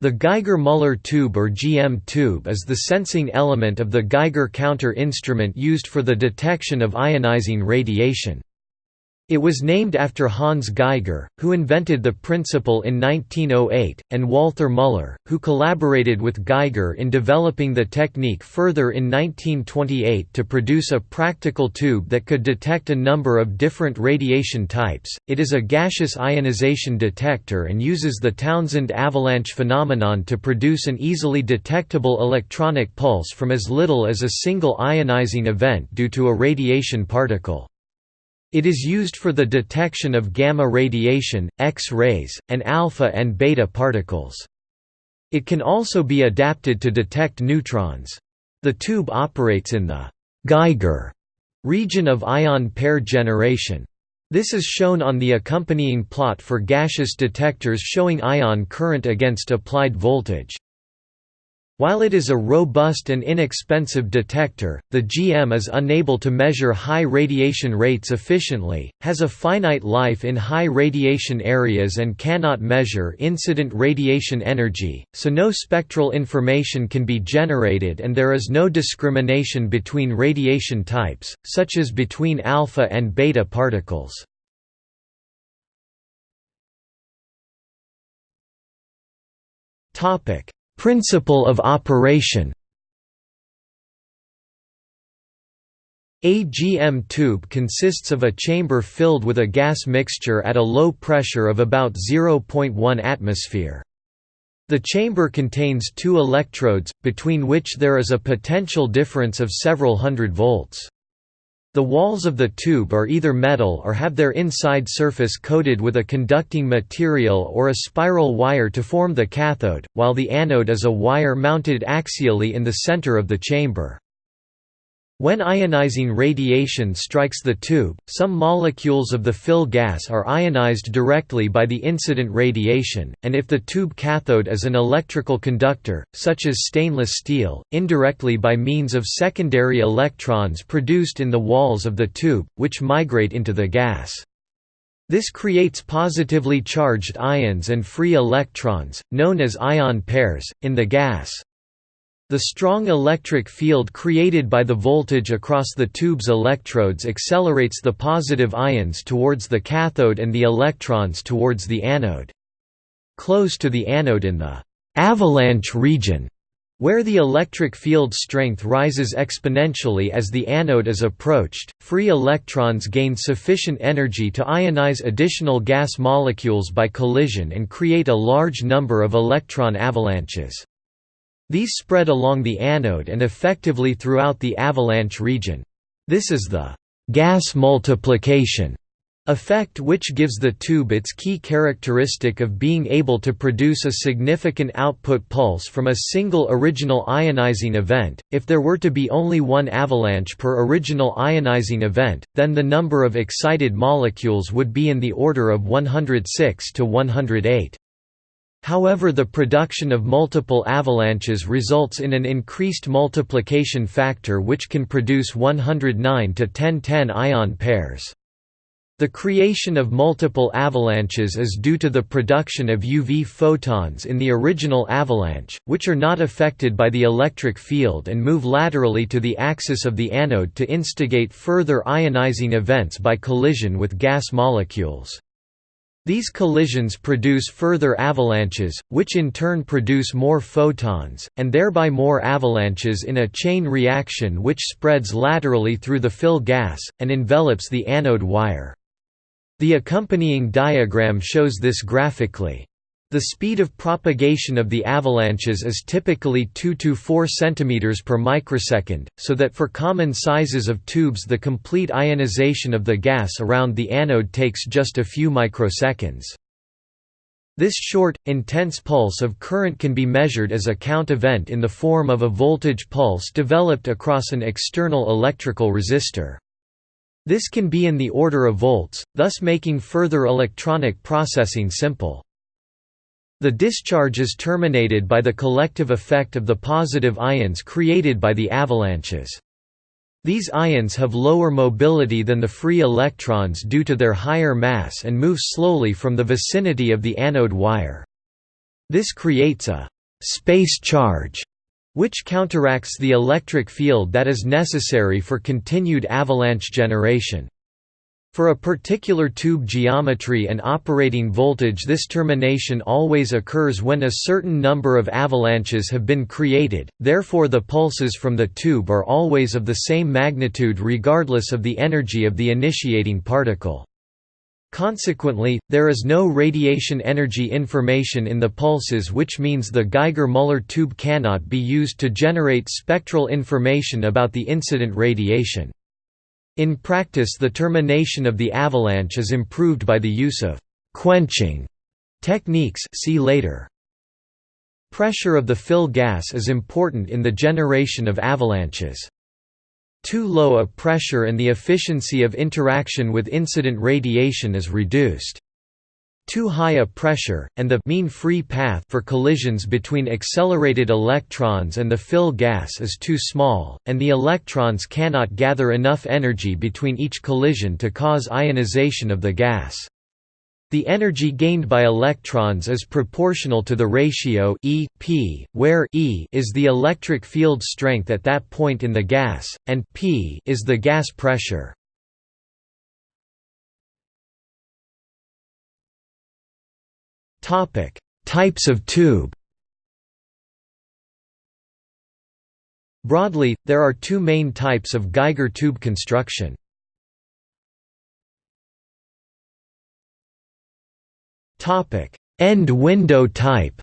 The Geiger-Müller tube or GM tube is the sensing element of the Geiger counter instrument used for the detection of ionizing radiation. It was named after Hans Geiger, who invented the principle in 1908, and Walther Müller, who collaborated with Geiger in developing the technique further in 1928 to produce a practical tube that could detect a number of different radiation types. It is a gaseous ionization detector and uses the Townsend avalanche phenomenon to produce an easily detectable electronic pulse from as little as a single ionizing event due to a radiation particle. It is used for the detection of gamma radiation, X-rays, and alpha and beta particles. It can also be adapted to detect neutrons. The tube operates in the Geiger region of ion pair generation. This is shown on the accompanying plot for gaseous detectors showing ion current against applied voltage. While it is a robust and inexpensive detector, the GM is unable to measure high radiation rates efficiently, has a finite life in high radiation areas and cannot measure incident radiation energy, so no spectral information can be generated and there is no discrimination between radiation types, such as between alpha and beta particles. Topic Principle of operation A GM tube consists of a chamber filled with a gas mixture at a low pressure of about 0.1 atmosphere. The chamber contains two electrodes, between which there is a potential difference of several hundred volts. The walls of the tube are either metal or have their inside surface coated with a conducting material or a spiral wire to form the cathode, while the anode is a wire mounted axially in the center of the chamber. When ionizing radiation strikes the tube, some molecules of the fill gas are ionized directly by the incident radiation, and if the tube cathode is an electrical conductor, such as stainless steel, indirectly by means of secondary electrons produced in the walls of the tube, which migrate into the gas. This creates positively charged ions and free electrons, known as ion pairs, in the gas. The strong electric field created by the voltage across the tube's electrodes accelerates the positive ions towards the cathode and the electrons towards the anode. Close to the anode in the «avalanche region», where the electric field strength rises exponentially as the anode is approached, free electrons gain sufficient energy to ionize additional gas molecules by collision and create a large number of electron avalanches. These spread along the anode and effectively throughout the avalanche region. This is the gas multiplication effect which gives the tube its key characteristic of being able to produce a significant output pulse from a single original ionizing event. If there were to be only one avalanche per original ionizing event, then the number of excited molecules would be in the order of 106 to 108. However the production of multiple avalanches results in an increased multiplication factor which can produce 109 to 1010 ion pairs. The creation of multiple avalanches is due to the production of UV photons in the original avalanche, which are not affected by the electric field and move laterally to the axis of the anode to instigate further ionizing events by collision with gas molecules. These collisions produce further avalanches, which in turn produce more photons, and thereby more avalanches in a chain reaction which spreads laterally through the fill gas, and envelops the anode wire. The accompanying diagram shows this graphically. The speed of propagation of the avalanches is typically 2 to 4 cm per microsecond, so that for common sizes of tubes the complete ionization of the gas around the anode takes just a few microseconds. This short, intense pulse of current can be measured as a count event in the form of a voltage pulse developed across an external electrical resistor. This can be in the order of volts, thus making further electronic processing simple. The discharge is terminated by the collective effect of the positive ions created by the avalanches. These ions have lower mobility than the free electrons due to their higher mass and move slowly from the vicinity of the anode wire. This creates a «space charge» which counteracts the electric field that is necessary for continued avalanche generation. For a particular tube geometry and operating voltage this termination always occurs when a certain number of avalanches have been created, therefore the pulses from the tube are always of the same magnitude regardless of the energy of the initiating particle. Consequently, there is no radiation energy information in the pulses which means the Geiger-Müller tube cannot be used to generate spectral information about the incident radiation. In practice the termination of the avalanche is improved by the use of «quenching» techniques see later. Pressure of the fill gas is important in the generation of avalanches. Too low a pressure and the efficiency of interaction with incident radiation is reduced. Too high a pressure, and the mean free path for collisions between accelerated electrons and the fill gas is too small, and the electrons cannot gather enough energy between each collision to cause ionization of the gas. The energy gained by electrons is proportional to the ratio E, P, where E is the electric field strength at that point in the gas, and P is the gas pressure. Types of tube Broadly, there are two main types of Geiger tube construction. Topic: End window type.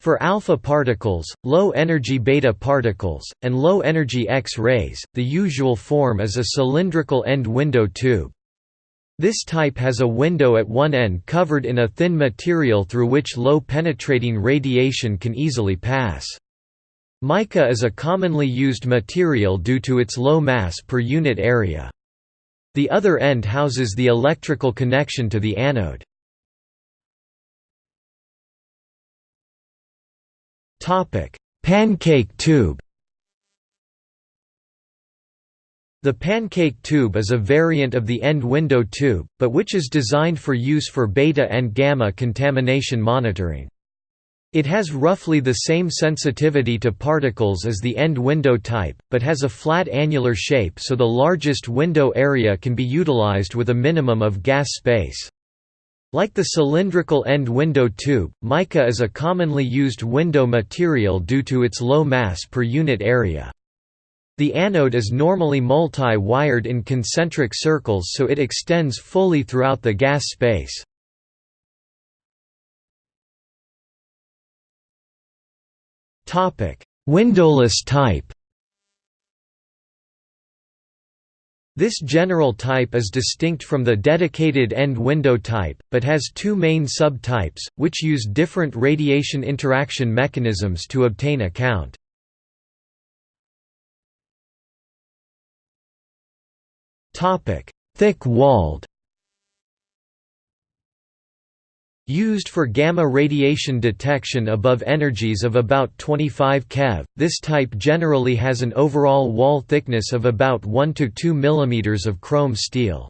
For alpha particles, low-energy beta particles, and low-energy X-rays, the usual form is a cylindrical end window tube. This type has a window at one end covered in a thin material through which low-penetrating radiation can easily pass. Mica is a commonly used material due to its low mass per unit area. The other end houses the electrical connection to the anode. Pancake tube The pancake tube is a variant of the end window tube, but which is designed for use for beta and gamma contamination monitoring. It has roughly the same sensitivity to particles as the end window type, but has a flat annular shape so the largest window area can be utilized with a minimum of gas space. Like the cylindrical end window tube, mica is a commonly used window material due to its low mass per unit area. The anode is normally multi-wired in concentric circles so it extends fully throughout the gas space. Windowless type. This general type is distinct from the dedicated end window type, but has two main subtypes, which use different radiation interaction mechanisms to obtain a count. Thick-walled Used for gamma radiation detection above energies of about 25 keV, this type generally has an overall wall thickness of about 1 to 2 mm of chrome steel.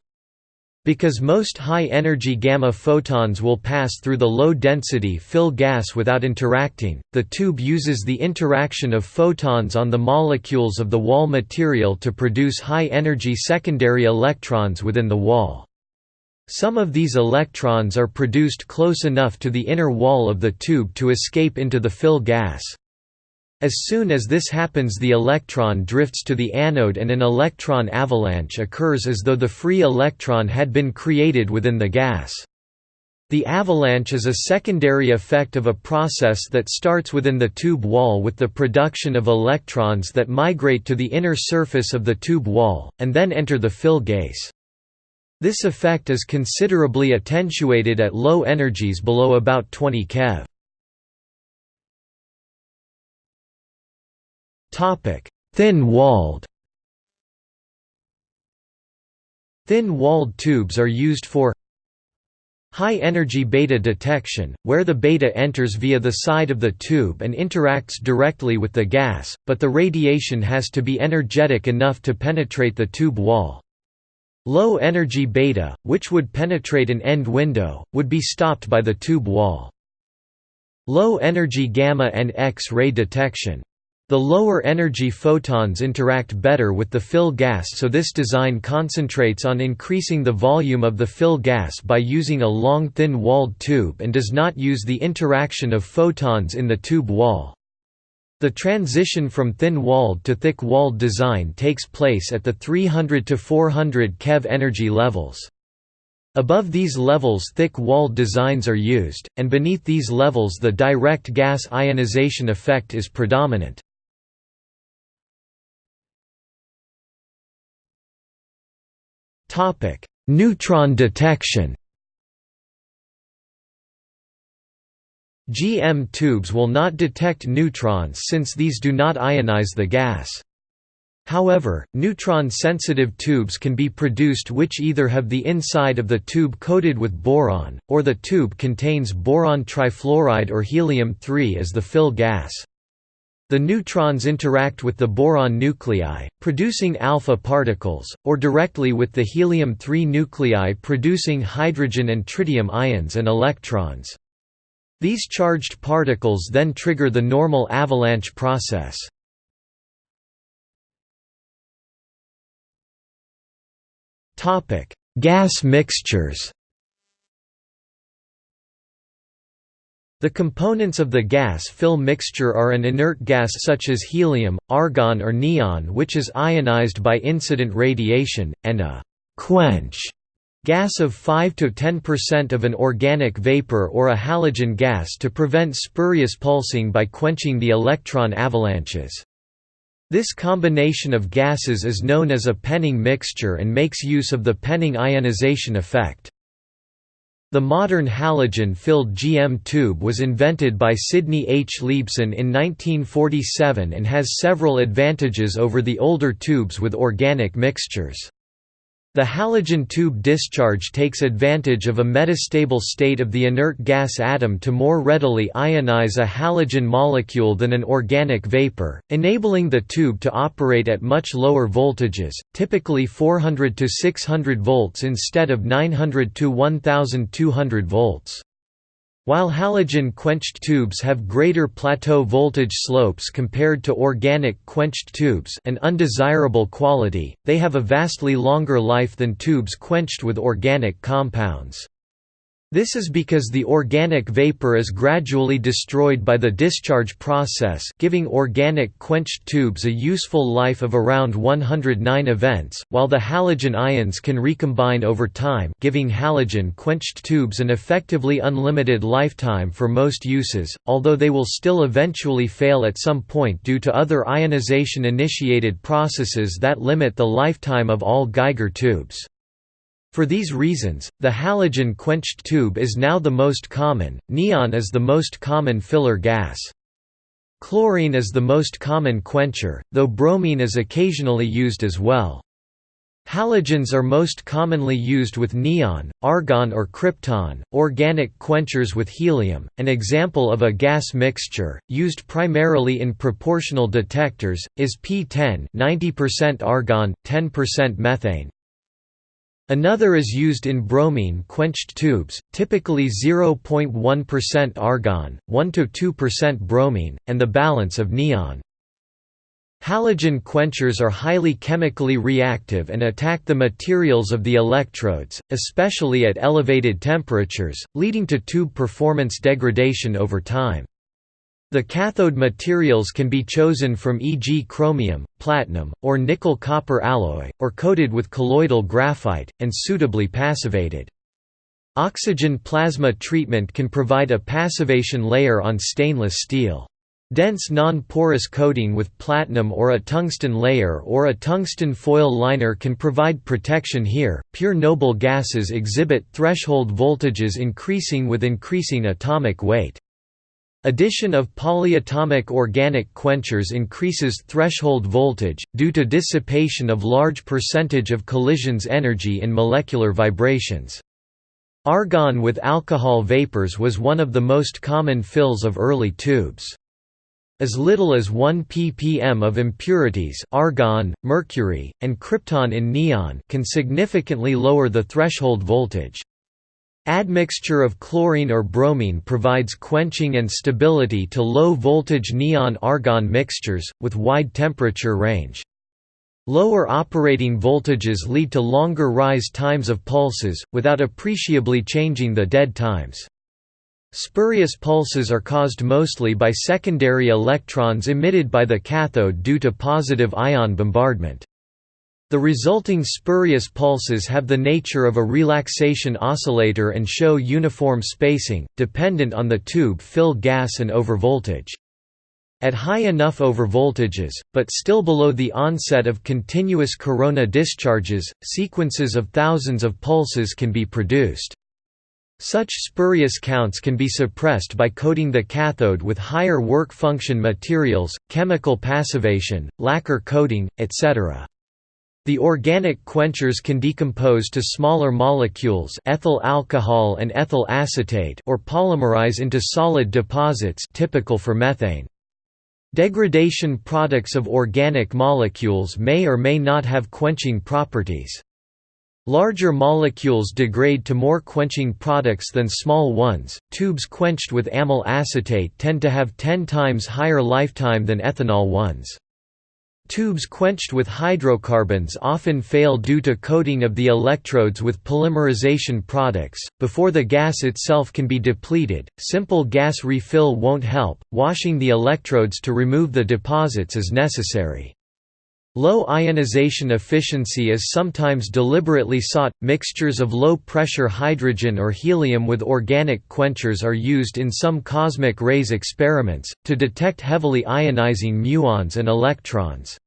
Because most high-energy gamma photons will pass through the low-density fill gas without interacting, the tube uses the interaction of photons on the molecules of the wall material to produce high-energy secondary electrons within the wall. Some of these electrons are produced close enough to the inner wall of the tube to escape into the fill gas. As soon as this happens the electron drifts to the anode and an electron avalanche occurs as though the free electron had been created within the gas. The avalanche is a secondary effect of a process that starts within the tube wall with the production of electrons that migrate to the inner surface of the tube wall, and then enter the fill gas. This effect is considerably attenuated at low energies below about 20 keV. Thin-walled Thin-walled tubes are used for high-energy beta detection, where the beta enters via the side of the tube and interacts directly with the gas, but the radiation has to be energetic enough to penetrate the tube wall. Low energy beta, which would penetrate an end window, would be stopped by the tube wall. Low energy gamma and X-ray detection. The lower energy photons interact better with the fill gas so this design concentrates on increasing the volume of the fill gas by using a long thin-walled tube and does not use the interaction of photons in the tube wall. The transition from thin-walled to thick-walled design takes place at the 300 to 400 keV energy levels. Above these levels thick-walled designs are used, and beneath these levels the direct gas ionization effect is predominant. Neutron detection. GM tubes will not detect neutrons since these do not ionize the gas. However, neutron-sensitive tubes can be produced which either have the inside of the tube coated with boron, or the tube contains boron trifluoride or helium-3 as the fill gas. The neutrons interact with the boron nuclei, producing alpha particles, or directly with the helium-3 nuclei producing hydrogen and tritium ions and electrons. These charged particles then trigger the normal avalanche process. Gas mixtures The components of the gas-fill mixture are an inert gas such as helium, argon or neon which is ionized by incident radiation, and a «quench» gas of 5–10% of an organic vapor or a halogen gas to prevent spurious pulsing by quenching the electron avalanches. This combination of gases is known as a Penning mixture and makes use of the Penning ionization effect. The modern halogen-filled GM tube was invented by Sidney H. Liebson in 1947 and has several advantages over the older tubes with organic mixtures. The halogen tube discharge takes advantage of a metastable state of the inert gas atom to more readily ionize a halogen molecule than an organic vapor, enabling the tube to operate at much lower voltages, typically 400 to 600 volts instead of 900 to 1200 volts. While halogen-quenched tubes have greater plateau voltage slopes compared to organic quenched tubes an undesirable quality, they have a vastly longer life than tubes quenched with organic compounds. This is because the organic vapor is gradually destroyed by the discharge process giving organic quenched tubes a useful life of around 109 events, while the halogen ions can recombine over time giving halogen quenched tubes an effectively unlimited lifetime for most uses, although they will still eventually fail at some point due to other ionization-initiated processes that limit the lifetime of all Geiger tubes. For these reasons, the halogen quenched tube is now the most common, neon is the most common filler gas. Chlorine is the most common quencher, though bromine is occasionally used as well. Halogens are most commonly used with neon, argon or krypton, organic quenchers with helium, an example of a gas mixture, used primarily in proportional detectors, is P10 90% argon, 10% methane, Another is used in bromine-quenched tubes, typically 0.1% argon, 1–2% bromine, and the balance of neon. Halogen quenchers are highly chemically reactive and attack the materials of the electrodes, especially at elevated temperatures, leading to tube performance degradation over time. The cathode materials can be chosen from e.g. chromium, platinum, or nickel-copper alloy, or coated with colloidal graphite, and suitably passivated. Oxygen plasma treatment can provide a passivation layer on stainless steel. Dense non-porous coating with platinum or a tungsten layer or a tungsten foil liner can provide protection here. Pure noble gases exhibit threshold voltages increasing with increasing atomic weight. Addition of polyatomic organic quenchers increases threshold voltage, due to dissipation of large percentage of collisions energy in molecular vibrations. Argon with alcohol vapors was one of the most common fills of early tubes. As little as 1 ppm of impurities argon, mercury, and krypton in neon can significantly lower the threshold voltage. Admixture of chlorine or bromine provides quenching and stability to low-voltage neon-argon mixtures, with wide temperature range. Lower operating voltages lead to longer rise times of pulses, without appreciably changing the dead times. Spurious pulses are caused mostly by secondary electrons emitted by the cathode due to positive ion bombardment. The resulting spurious pulses have the nature of a relaxation oscillator and show uniform spacing, dependent on the tube fill gas and overvoltage. At high enough overvoltages, but still below the onset of continuous corona discharges, sequences of thousands of pulses can be produced. Such spurious counts can be suppressed by coating the cathode with higher work function materials, chemical passivation, lacquer coating, etc. The organic quenchers can decompose to smaller molecules ethyl alcohol and ethyl acetate or polymerize into solid deposits typical for methane. Degradation products of organic molecules may or may not have quenching properties. Larger molecules degrade to more quenching products than small ones. Tubes quenched with amyl acetate tend to have 10 times higher lifetime than ethanol ones. Tubes quenched with hydrocarbons often fail due to coating of the electrodes with polymerization products. Before the gas itself can be depleted, simple gas refill won't help, washing the electrodes to remove the deposits is necessary. Low ionization efficiency is sometimes deliberately sought. Mixtures of low pressure hydrogen or helium with organic quenchers are used in some cosmic rays experiments, to detect heavily ionizing muons and electrons.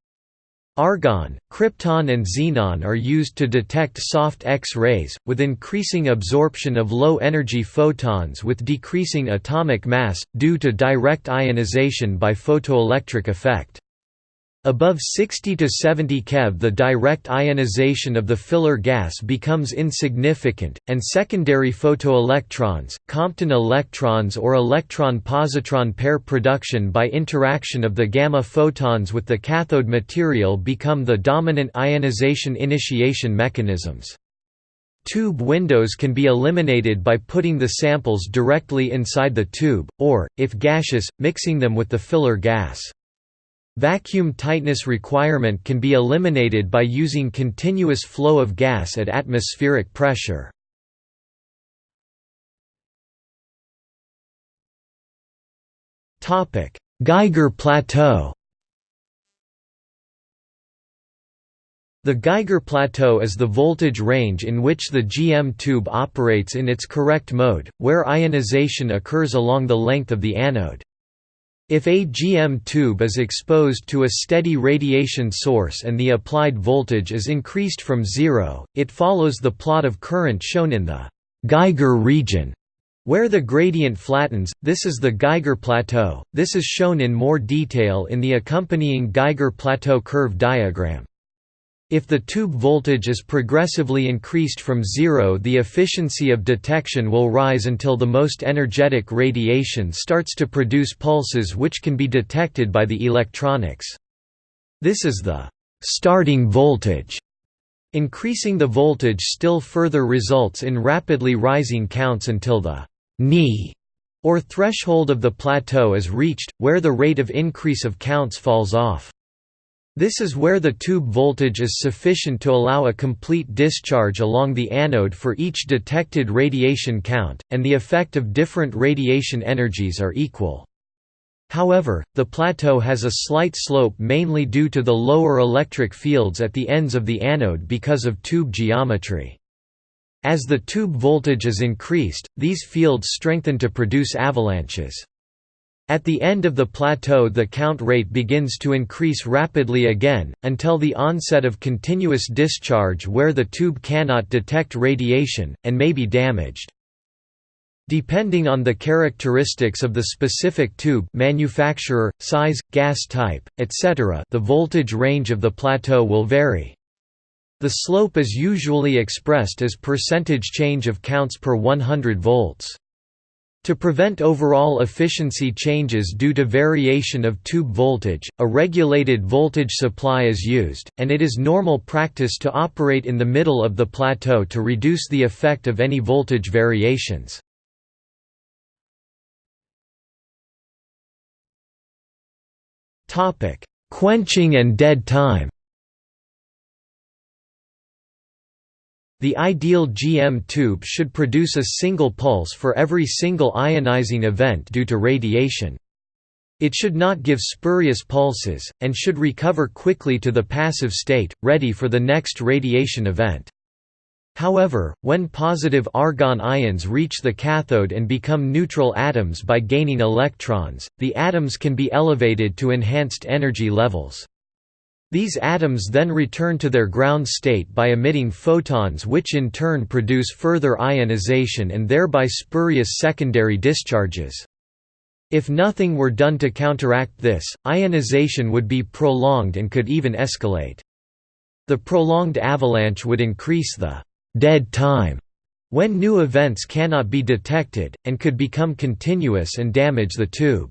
Argon, krypton and xenon are used to detect soft X-rays, with increasing absorption of low-energy photons with decreasing atomic mass, due to direct ionization by photoelectric effect. Above 60 to 70 keV the direct ionization of the filler gas becomes insignificant, and secondary photoelectrons, Compton electrons or electron-positron pair production by interaction of the gamma photons with the cathode material become the dominant ionization initiation mechanisms. Tube windows can be eliminated by putting the samples directly inside the tube, or, if gaseous, mixing them with the filler gas. Vacuum tightness requirement can be eliminated by using continuous flow of gas at atmospheric pressure. Geiger plateau The Geiger plateau is the voltage range in which the GM tube operates in its correct mode, where ionization occurs along the length of the anode. If a GM tube is exposed to a steady radiation source and the applied voltage is increased from zero, it follows the plot of current shown in the Geiger region. Where the gradient flattens, this is the Geiger plateau, this is shown in more detail in the accompanying Geiger plateau curve diagram. If the tube voltage is progressively increased from zero the efficiency of detection will rise until the most energetic radiation starts to produce pulses which can be detected by the electronics. This is the «starting voltage». Increasing the voltage still further results in rapidly rising counts until the «knee» or threshold of the plateau is reached, where the rate of increase of counts falls off. This is where the tube voltage is sufficient to allow a complete discharge along the anode for each detected radiation count, and the effect of different radiation energies are equal. However, the plateau has a slight slope mainly due to the lower electric fields at the ends of the anode because of tube geometry. As the tube voltage is increased, these fields strengthen to produce avalanches. At the end of the plateau the count rate begins to increase rapidly again, until the onset of continuous discharge where the tube cannot detect radiation, and may be damaged. Depending on the characteristics of the specific tube manufacturer, size, gas type, etc. the voltage range of the plateau will vary. The slope is usually expressed as percentage change of counts per 100 volts. To prevent overall efficiency changes due to variation of tube voltage, a regulated voltage supply is used, and it is normal practice to operate in the middle of the plateau to reduce the effect of any voltage variations. Quenching and dead time The ideal GM tube should produce a single pulse for every single ionizing event due to radiation. It should not give spurious pulses, and should recover quickly to the passive state, ready for the next radiation event. However, when positive argon ions reach the cathode and become neutral atoms by gaining electrons, the atoms can be elevated to enhanced energy levels. These atoms then return to their ground state by emitting photons which in turn produce further ionization and thereby spurious secondary discharges. If nothing were done to counteract this, ionization would be prolonged and could even escalate. The prolonged avalanche would increase the «dead time» when new events cannot be detected, and could become continuous and damage the tube.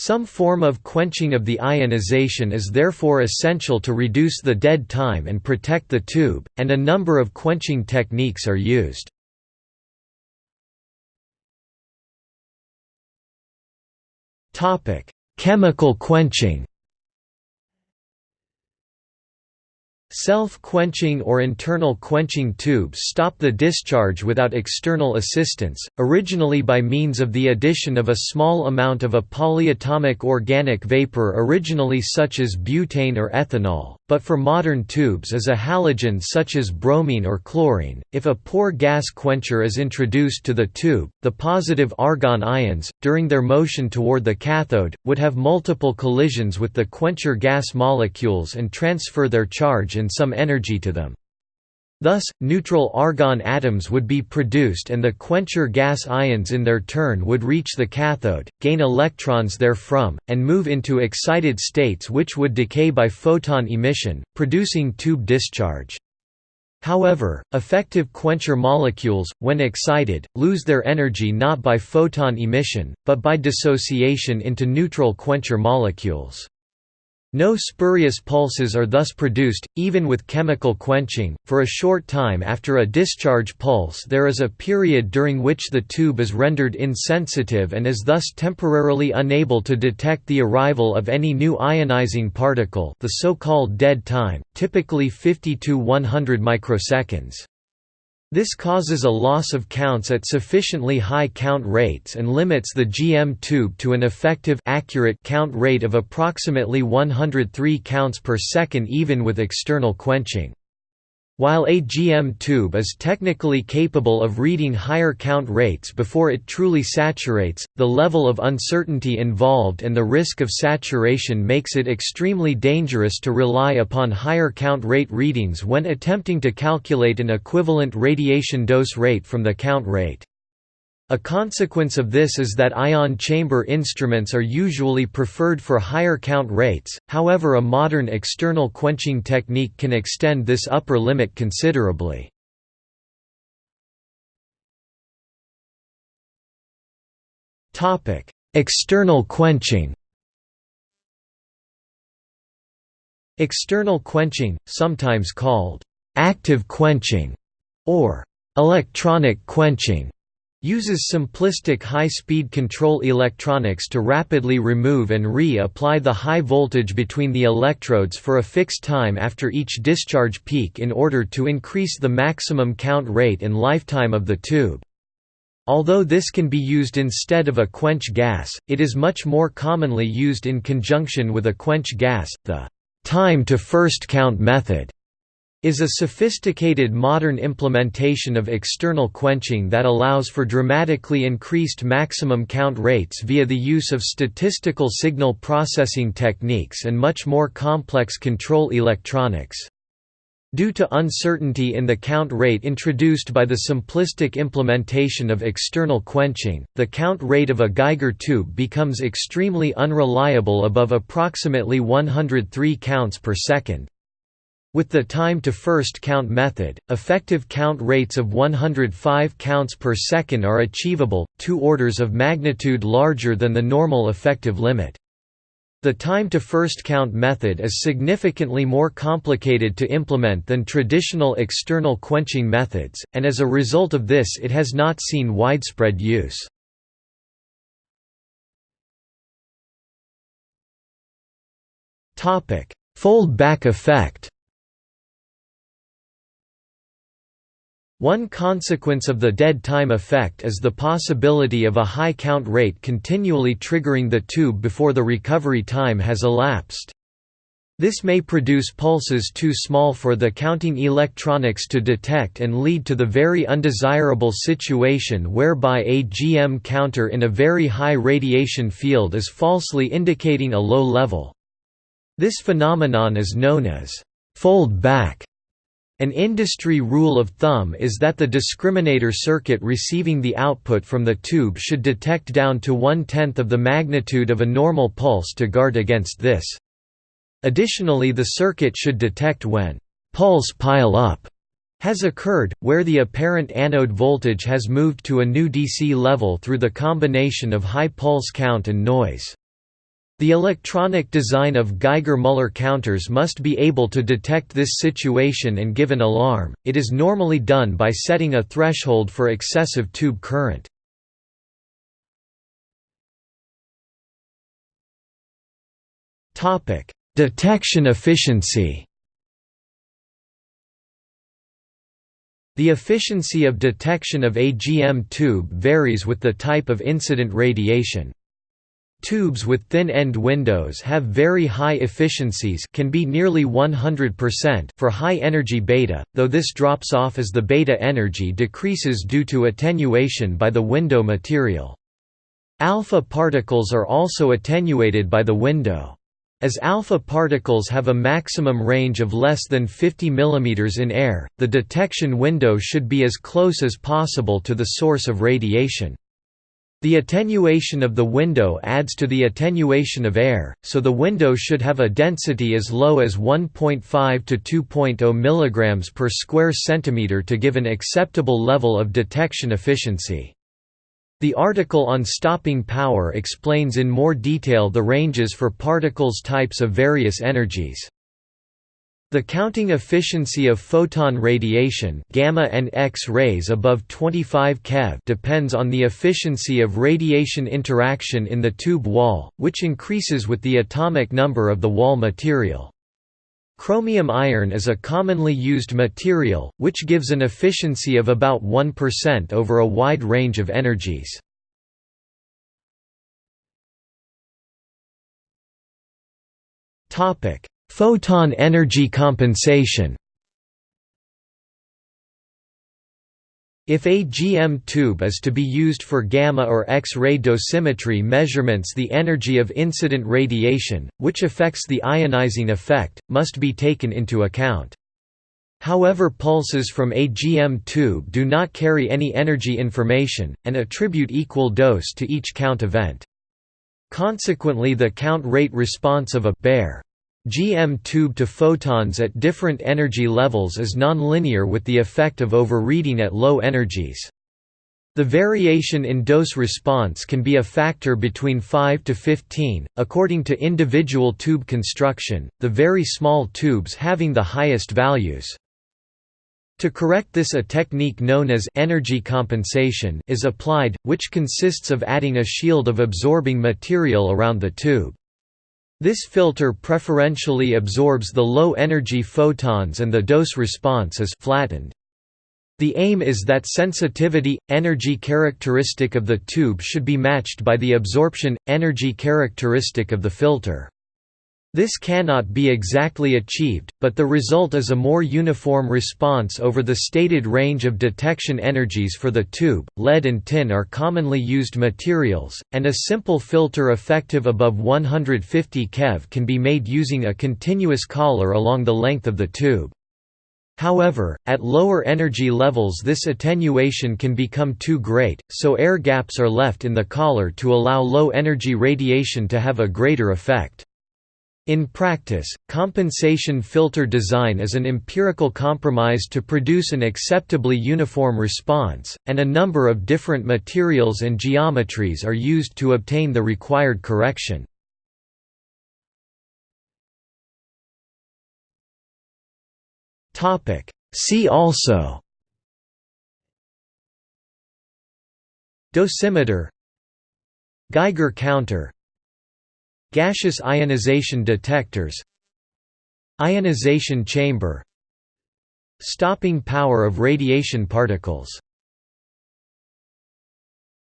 Some form of quenching of the ionization is therefore essential to reduce the dead time and protect the tube, and a number of quenching techniques are used. Chemical quenching Self-quenching or internal quenching tubes stop the discharge without external assistance, originally by means of the addition of a small amount of a polyatomic organic vapor originally such as butane or ethanol, but for modern tubes is a halogen such as bromine or chlorine. If a poor gas quencher is introduced to the tube, the positive argon ions, during their motion toward the cathode, would have multiple collisions with the quencher gas molecules and transfer their charge and some energy to them. Thus, neutral argon atoms would be produced and the quencher gas ions in their turn would reach the cathode, gain electrons therefrom, and move into excited states which would decay by photon emission, producing tube discharge. However, effective quencher molecules, when excited, lose their energy not by photon emission, but by dissociation into neutral quencher molecules. No spurious pulses are thus produced, even with chemical quenching. For a short time after a discharge pulse, there is a period during which the tube is rendered insensitive and is thus temporarily unable to detect the arrival of any new ionizing particle, the so-called dead time, typically 50 to 100 microseconds. This causes a loss of counts at sufficiently high count rates and limits the GM tube to an effective accurate count rate of approximately 103 counts per second even with external quenching. While a GM tube is technically capable of reading higher count rates before it truly saturates, the level of uncertainty involved and the risk of saturation makes it extremely dangerous to rely upon higher count rate readings when attempting to calculate an equivalent radiation dose rate from the count rate. A consequence of this is that ion chamber instruments are usually preferred for higher count rates, however a modern external quenching technique can extend this upper limit considerably. External quenching External quenching, sometimes called active quenching or electronic quenching uses simplistic high-speed control electronics to rapidly remove and re-apply the high voltage between the electrodes for a fixed time after each discharge peak in order to increase the maximum count rate and lifetime of the tube. Although this can be used instead of a quench gas, it is much more commonly used in conjunction with a quench gas, the time to first count method is a sophisticated modern implementation of external quenching that allows for dramatically increased maximum count rates via the use of statistical signal processing techniques and much more complex control electronics. Due to uncertainty in the count rate introduced by the simplistic implementation of external quenching, the count rate of a Geiger tube becomes extremely unreliable above approximately 103 counts per second. With the time to first count method, effective count rates of 105 counts per second are achievable, two orders of magnitude larger than the normal effective limit. The time to first count method is significantly more complicated to implement than traditional external quenching methods, and as a result of this it has not seen widespread use. Fold-back effect One consequence of the dead time effect is the possibility of a high count rate continually triggering the tube before the recovery time has elapsed. This may produce pulses too small for the counting electronics to detect and lead to the very undesirable situation whereby a GM counter in a very high radiation field is falsely indicating a low level. This phenomenon is known as fold back an industry rule of thumb is that the discriminator circuit receiving the output from the tube should detect down to one-tenth of the magnitude of a normal pulse to guard against this. Additionally the circuit should detect when «pulse pile-up» has occurred, where the apparent anode voltage has moved to a new DC level through the combination of high pulse count and noise. The electronic design of Geiger-Müller counters must be able to detect this situation and give an alarm. It is normally done by setting a threshold for excessive tube current. Detection efficiency. The efficiency of detection of a GM tube varies with the type of incident radiation. Tubes with thin-end windows have very high efficiencies can be nearly 100% for high-energy beta, though this drops off as the beta energy decreases due to attenuation by the window material. Alpha particles are also attenuated by the window. As alpha particles have a maximum range of less than 50 mm in air, the detection window should be as close as possible to the source of radiation. The attenuation of the window adds to the attenuation of air, so the window should have a density as low as 1.5 to 2.0 mg per square centimeter to give an acceptable level of detection efficiency. The article on stopping power explains in more detail the ranges for particles types of various energies. The counting efficiency of photon radiation gamma and X-rays above 25 keV depends on the efficiency of radiation interaction in the tube wall, which increases with the atomic number of the wall material. Chromium iron is a commonly used material, which gives an efficiency of about 1% over a wide range of energies. Topic: Photon energy compensation If a GM tube is to be used for gamma or X-ray dosimetry measurements the energy of incident radiation, which affects the ionizing effect, must be taken into account. However pulses from a GM tube do not carry any energy information, and attribute equal dose to each count event. Consequently the count rate response of a bare GM tube to photons at different energy levels is nonlinear with the effect of overreading at low energies. The variation in dose response can be a factor between 5 to 15, according to individual tube construction, the very small tubes having the highest values. To correct this a technique known as energy compensation is applied, which consists of adding a shield of absorbing material around the tube. This filter preferentially absorbs the low-energy photons and the dose response is flattened. The aim is that sensitivity energy characteristic of the tube should be matched by the absorption energy characteristic of the filter. This cannot be exactly achieved, but the result is a more uniform response over the stated range of detection energies for the tube. Lead and tin are commonly used materials, and a simple filter effective above 150 keV can be made using a continuous collar along the length of the tube. However, at lower energy levels this attenuation can become too great, so air gaps are left in the collar to allow low energy radiation to have a greater effect. In practice, compensation filter design is an empirical compromise to produce an acceptably uniform response, and a number of different materials and geometries are used to obtain the required correction. See also Dosimeter Geiger counter Gaseous ionization detectors Ionization chamber Stopping power of radiation particles